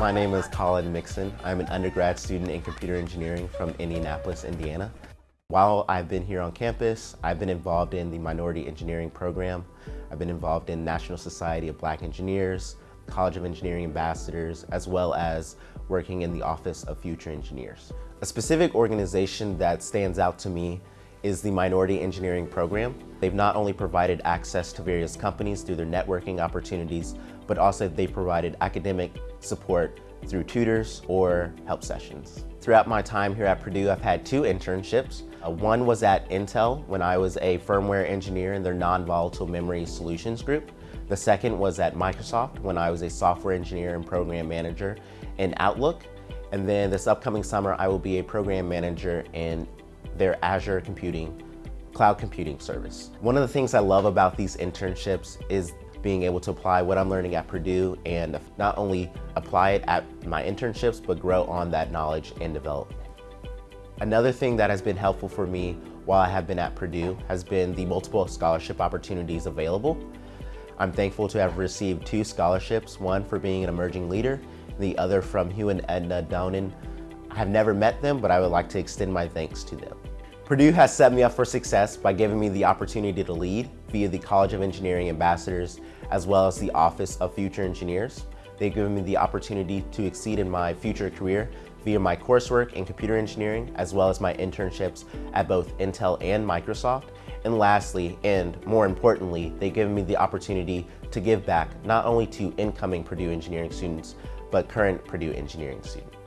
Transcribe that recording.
My name is Colin Mixon. I'm an undergrad student in computer engineering from Indianapolis, Indiana. While I've been here on campus, I've been involved in the Minority Engineering Program. I've been involved in National Society of Black Engineers, College of Engineering Ambassadors, as well as working in the Office of Future Engineers. A specific organization that stands out to me is the Minority Engineering Program. They've not only provided access to various companies through their networking opportunities, but also they've provided academic support through tutors or help sessions. Throughout my time here at Purdue, I've had two internships. Uh, one was at Intel when I was a firmware engineer in their non-volatile memory solutions group. The second was at Microsoft when I was a software engineer and program manager in Outlook. And then this upcoming summer, I will be a program manager in their Azure computing, cloud computing service. One of the things I love about these internships is being able to apply what I'm learning at Purdue and not only apply it at my internships, but grow on that knowledge and development. Another thing that has been helpful for me while I have been at Purdue has been the multiple scholarship opportunities available. I'm thankful to have received two scholarships, one for being an emerging leader, the other from Hugh and Edna Downen. I have never met them, but I would like to extend my thanks to them. Purdue has set me up for success by giving me the opportunity to lead via the College of Engineering Ambassadors, as well as the Office of Future Engineers. They've given me the opportunity to exceed in my future career via my coursework in computer engineering, as well as my internships at both Intel and Microsoft. And lastly, and more importantly, they've given me the opportunity to give back not only to incoming Purdue engineering students, but current Purdue engineering students.